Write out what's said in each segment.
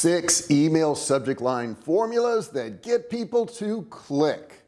six email subject line formulas that get people to click.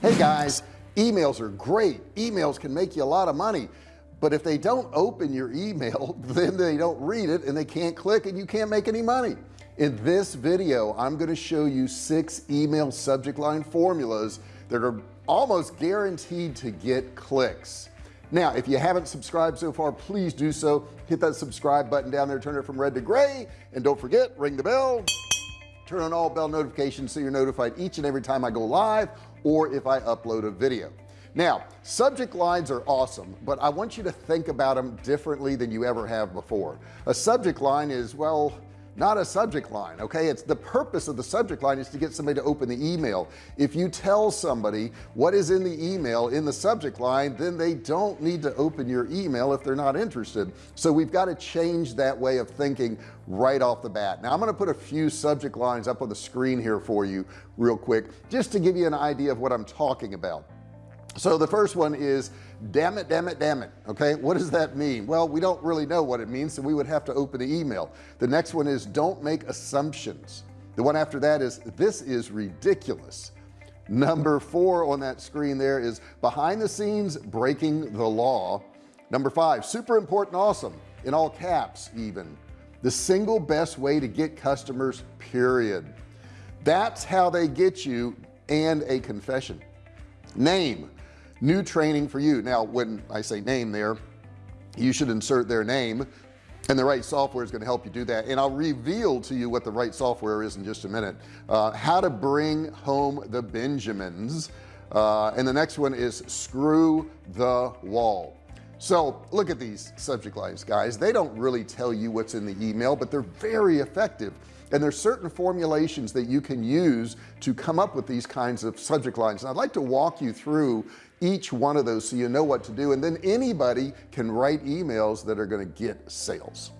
Hey guys emails are great. Emails can make you a lot of money but if they don't open your email then they don't read it and they can't click and you can't make any money. In this video I'm going to show you six email subject line formulas that are almost guaranteed to get clicks now if you haven't subscribed so far please do so. Hit that subscribe button down there turn it from red to gray and don't forget ring the bell. Turn on all bell notifications so you're notified each and every time I go live or if I upload a video. Now subject lines are awesome but I want you to think about them differently than you ever have before. A subject line is well not a subject line okay? It's the purpose of the subject line is to get somebody to open the email. If you tell somebody what is in the email in the subject line then they don't need to open your email if they're not interested. So we've got to change that way of thinking right off the bat. Now I'm going to put a few subject lines up on the screen here for you real quick just to give you an idea of what I'm talking about so the first one is damn it damn it damn it. Okay what does that mean? Well we don't really know what it means so we would have to open the email. The next one is don't make assumptions. The one after that is this is ridiculous. Number four on that screen there is behind the scenes breaking the law. Number five super important awesome in all caps even. The single best way to get customers period. That's how they get you and a confession. Name new training for you. Now when I say name there you should insert their name and the right software is going to help you do that. And I'll reveal to you what the right software is in just a minute. Uh, how to bring home the Benjamins uh, and the next one is screw the wall. So look at these subject lines guys. They don't really tell you what's in the email but they're very effective and there's certain formulations that you can use to come up with these kinds of subject lines. And I'd like to walk you through each one of those so you know what to do. And then anybody can write emails that are going to get sales.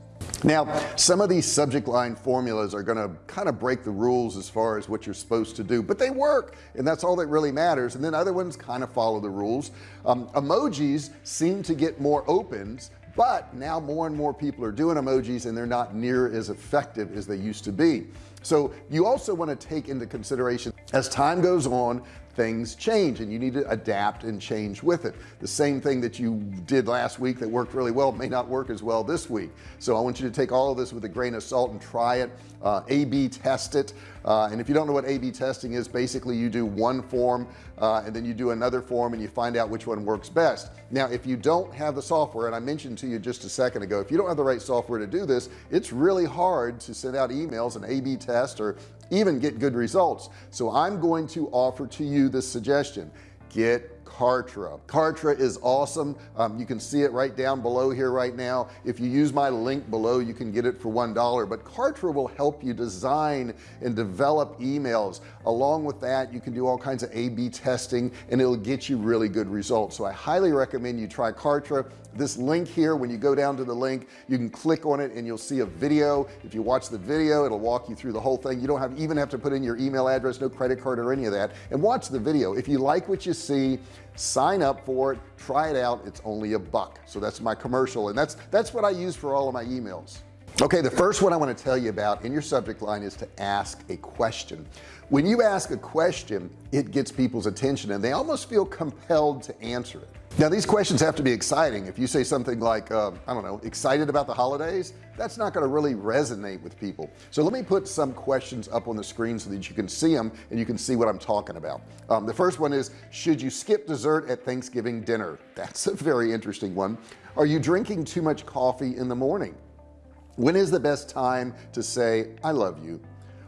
Now some of these subject line formulas are going to kind of break the rules as far as what you're supposed to do but they work and that's all that really matters. And then other ones kind of follow the rules. Um, emojis seem to get more opens but now more and more people are doing emojis and they're not near as effective as they used to be. So you also want to take into consideration as time goes on things change and you need to adapt and change with it. The same thing that you did last week that worked really well may not work as well this week. So I want you to take all of this with a grain of salt and try it. Uh, a-b test it. Uh, and if you don't know what a-b testing is basically you do one form uh, and then you do another form and you find out which one works best. Now if you don't have the software and I mentioned to you just a second ago if you don't have the right software to do this it's really hard to send out emails and a-b test or even get good results. So I'm going to offer to you this suggestion. Get Kartra. Kartra is awesome. Um, you can see it right down below here right now. If you use my link below you can get it for one dollar. But Kartra will help you design and develop emails. Along with that you can do all kinds of a-b testing and it'll get you really good results. So I highly recommend you try Kartra this link here when you go down to the link you can click on it and you'll see a video. If you watch the video it'll walk you through the whole thing. You don't have even have to put in your email address no credit card or any of that and watch the video. If you like what you see sign up for it try it out. It's only a buck. So that's my commercial and that's that's what I use for all of my emails. Okay the first one I want to tell you about in your subject line is to ask a question. When you ask a question it gets people's attention and they almost feel compelled to answer it now these questions have to be exciting. If you say something like uh, I don't know excited about the holidays that's not going to really resonate with people. So let me put some questions up on the screen so that you can see them and you can see what I'm talking about. Um, the first one is should you skip dessert at Thanksgiving dinner? That's a very interesting one. Are you drinking too much coffee in the morning? When is the best time to say I love you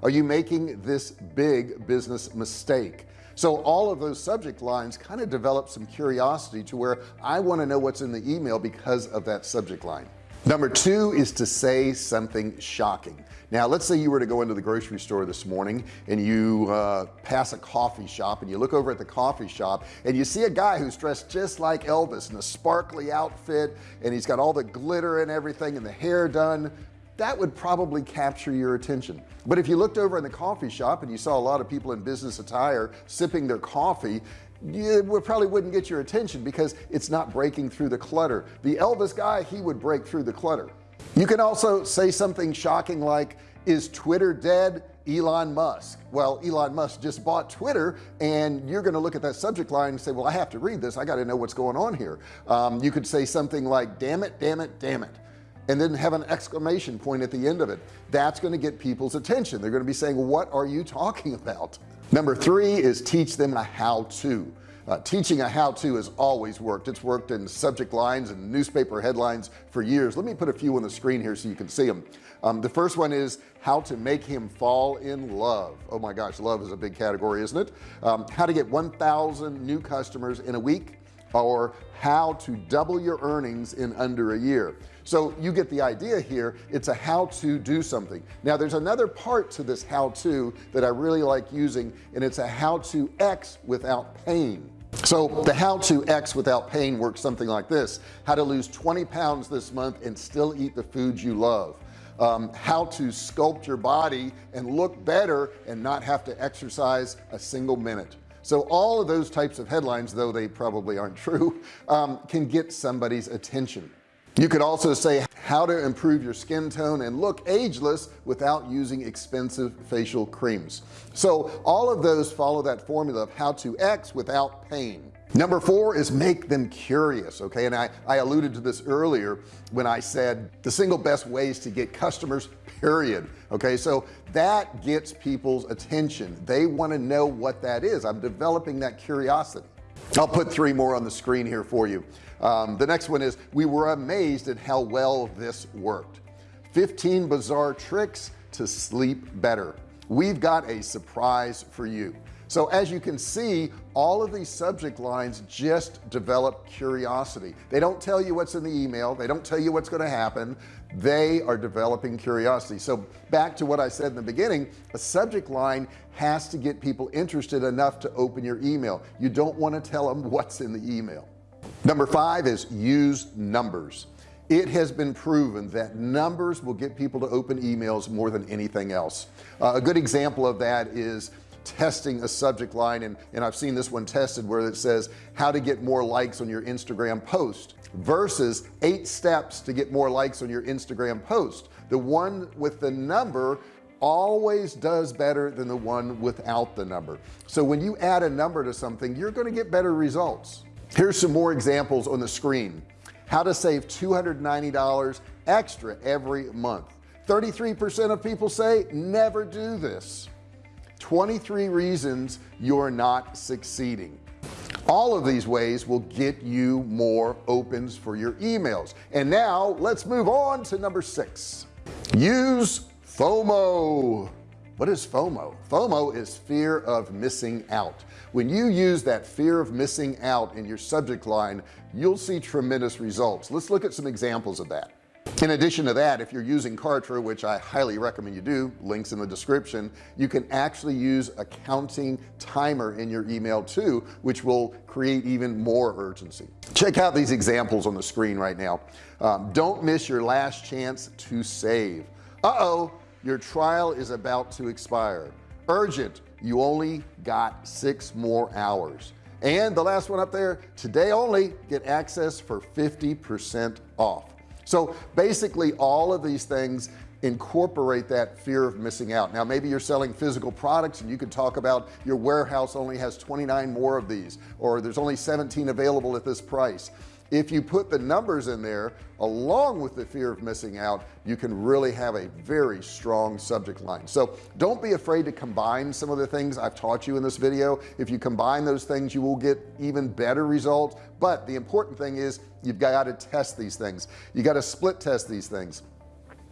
are you making this big business mistake so all of those subject lines kind of develop some curiosity to where I want to know what's in the email because of that subject line. Number two is to say something shocking. Now let's say you were to go into the grocery store this morning and you uh, pass a coffee shop and you look over at the coffee shop and you see a guy who's dressed just like Elvis in a sparkly outfit and he's got all the glitter and everything and the hair done that would probably capture your attention. But if you looked over in the coffee shop and you saw a lot of people in business attire sipping their coffee you probably wouldn't get your attention because it's not breaking through the clutter. The Elvis guy he would break through the clutter. You can also say something shocking like is Twitter dead? Elon Musk. Well Elon Musk just bought Twitter and you're gonna look at that subject line and say well I have to read this. I got to know what's going on here. Um, you could say something like damn it damn it damn it and then have an exclamation point at the end of it. That's going to get people's attention. They're going to be saying what are you talking about? Number three is teach them a how-to. Uh, teaching a how-to has always worked. It's worked in subject lines and newspaper headlines for years. Let me put a few on the screen here so you can see them um, the first one is how to make him fall in love. Oh my gosh love is a big category isn't it? Um, how to get 1,000 new customers in a week or how to double your earnings in under a year. So you get the idea here. It's a how to do something. Now there's another part to this how to that I really like using and it's a how to X without pain. So the how to X without pain works something like this. How to lose 20 pounds this month and still eat the foods you love. Um, how to sculpt your body and look better and not have to exercise a single minute so all of those types of headlines though they probably aren't true um, can get somebody's attention. You could also say how to improve your skin tone and look ageless without using expensive facial creams. So all of those follow that formula of how to X without pain number four is make them curious okay? And I I alluded to this earlier when I said the single best ways to get customers period okay? So that gets people's attention. They want to know what that is. I'm developing that curiosity. I'll put three more on the screen here for you. Um, the next one is we were amazed at how well this worked. 15 bizarre tricks to sleep better. We've got a surprise for you so as you can see all of these subject lines just develop curiosity. They don't tell you what's in the email. They don't tell you what's going to happen. They are developing curiosity. So back to what I said in the beginning a subject line has to get people interested enough to open your email. You don't want to tell them what's in the email. Number five is use numbers. It has been proven that numbers will get people to open emails more than anything else. Uh, a good example of that is testing a subject line and and I've seen this one tested where it says how to get more likes on your Instagram post versus eight steps to get more likes on your Instagram post. The one with the number always does better than the one without the number. So when you add a number to something you're going to get better results. Here's some more examples on the screen. How to save $290 extra every month. 33% of people say never do this 23 reasons you're not succeeding. All of these ways will get you more opens for your emails. And now let's move on to number six. Use FOMO. What is FOMO? FOMO is fear of missing out. When you use that fear of missing out in your subject line you'll see tremendous results. Let's look at some examples of that in addition to that if you're using Kartra which I highly recommend you do links in the description you can actually use a counting timer in your email too which will create even more urgency. Check out these examples on the screen right now. Um, don't miss your last chance to save. Uh-oh your trial is about to expire. Urgent you only got six more hours. And the last one up there today only get access for 50 percent off so basically all of these things incorporate that fear of missing out. Now maybe you're selling physical products and you could talk about your warehouse only has 29 more of these or there's only 17 available at this price if you put the numbers in there along with the fear of missing out you can really have a very strong subject line. So don't be afraid to combine some of the things I've taught you in this video. If you combine those things you will get even better results. But the important thing is you've got to test these things. You got to split test these things.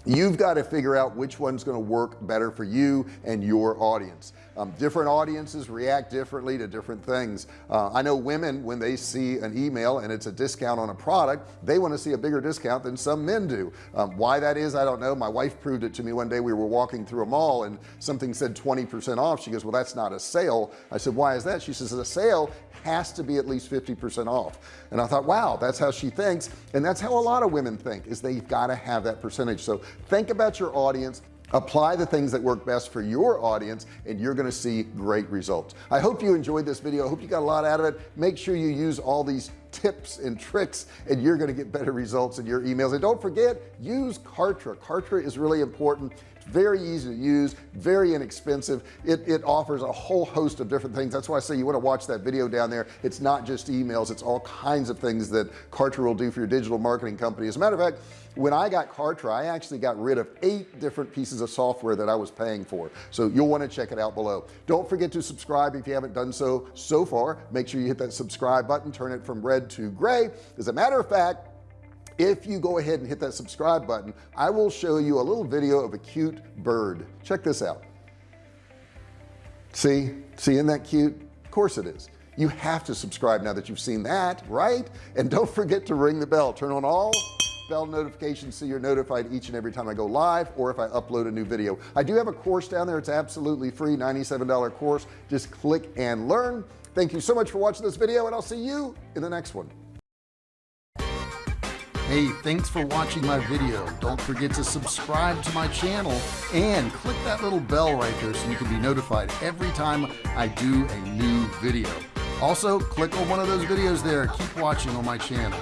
You've got to figure out which one's going to work better for you and your audience um, different audiences react differently to different things. Uh, I know women when they see an email and it's a discount on a product they want to see a bigger discount than some men do. Um, why that is I don't know. My wife proved it to me one day we were walking through a mall and something said 20% off. She goes well that's not a sale. I said why is that? She says a sale has to be at least 50% off. And I thought wow that's how she thinks. And that's how a lot of women think is they've got to have that percentage. So think about your audience apply the things that work best for your audience and you're going to see great results. I hope you enjoyed this video. I hope you got a lot out of it. Make sure you use all these tips and tricks and you're going to get better results in your emails. And don't forget use Kartra. Kartra is really important very easy to use very inexpensive. It, it offers a whole host of different things. That's why I say you want to watch that video down there. It's not just emails it's all kinds of things that Kartra will do for your digital marketing company. As a matter of fact when I got Kartra I actually got rid of eight different pieces of software that I was paying for. So you'll want to check it out below. Don't forget to subscribe if you haven't done so so far. Make sure you hit that subscribe button turn it from red to gray. As a matter of fact if you go ahead and hit that subscribe button I will show you a little video of a cute bird. Check this out. See? See isn't that cute? Of course it is. You have to subscribe now that you've seen that right? And don't forget to ring the bell. Turn on all bell notifications so you're notified each and every time I go live or if I upload a new video. I do have a course down there. It's absolutely free $97 course. Just click and learn. Thank you so much for watching this video and I'll see you in the next one Hey, thanks for watching my video. Don't forget to subscribe to my channel and click that little bell right there so you can be notified every time I do a new video. Also, click on one of those videos there. Keep watching on my channel.